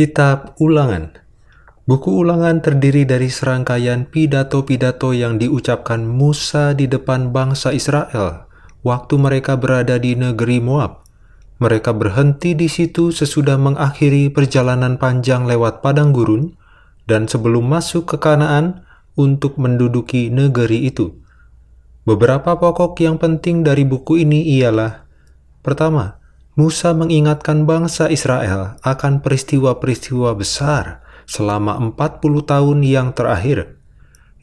Kitab Ulangan Buku Ulangan terdiri dari serangkaian pidato-pidato yang diucapkan Musa di depan bangsa Israel waktu mereka berada di negeri Moab. Mereka berhenti di situ sesudah mengakhiri perjalanan panjang lewat padang gurun dan sebelum masuk ke Kanaan untuk menduduki negeri itu. Beberapa pokok yang penting dari buku ini ialah Pertama, Musa mengingatkan bangsa Israel akan peristiwa-peristiwa besar selama 40 tahun yang terakhir.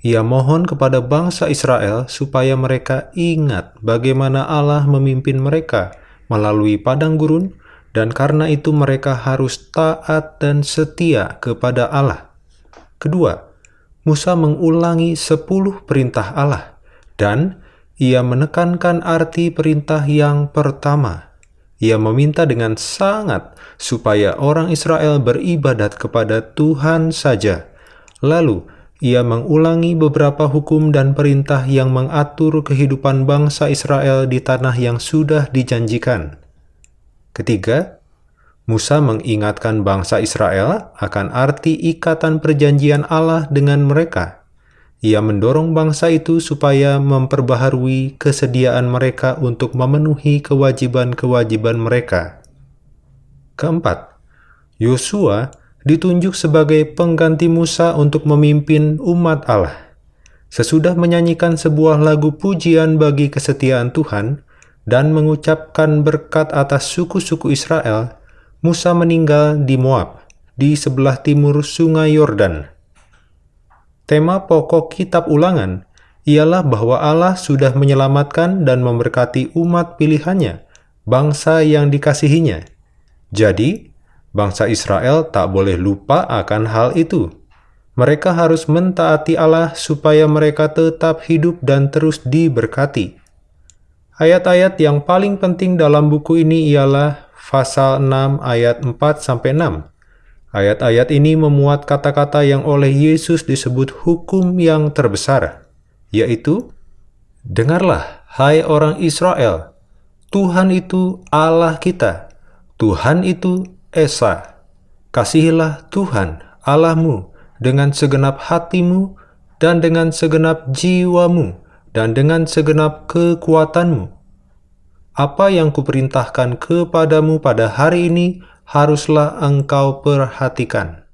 Ia mohon kepada bangsa Israel supaya mereka ingat bagaimana Allah memimpin mereka melalui padang gurun dan karena itu mereka harus taat dan setia kepada Allah. Kedua, Musa mengulangi sepuluh perintah Allah dan ia menekankan arti perintah yang pertama, ia meminta dengan sangat supaya orang Israel beribadat kepada Tuhan saja. Lalu, ia mengulangi beberapa hukum dan perintah yang mengatur kehidupan bangsa Israel di tanah yang sudah dijanjikan. Ketiga, Musa mengingatkan bangsa Israel akan arti ikatan perjanjian Allah dengan mereka ia mendorong bangsa itu supaya memperbaharui kesediaan mereka untuk memenuhi kewajiban-kewajiban mereka. Keempat, Yosua ditunjuk sebagai pengganti Musa untuk memimpin umat Allah. Sesudah menyanyikan sebuah lagu pujian bagi kesetiaan Tuhan dan mengucapkan berkat atas suku-suku Israel, Musa meninggal di Moab, di sebelah timur sungai Yordan. Tema pokok kitab ulangan ialah bahwa Allah sudah menyelamatkan dan memberkati umat pilihannya, bangsa yang dikasihinya. Jadi, bangsa Israel tak boleh lupa akan hal itu. Mereka harus mentaati Allah supaya mereka tetap hidup dan terus diberkati. Ayat-ayat yang paling penting dalam buku ini ialah pasal 6 ayat 4-6 Ayat-ayat ini memuat kata-kata yang oleh Yesus disebut hukum yang terbesar, yaitu, Dengarlah, hai orang Israel, Tuhan itu Allah kita, Tuhan itu Esa. Kasihilah Tuhan Allahmu dengan segenap hatimu dan dengan segenap jiwamu dan dengan segenap kekuatanmu. Apa yang kuperintahkan kepadamu pada hari ini haruslah engkau perhatikan.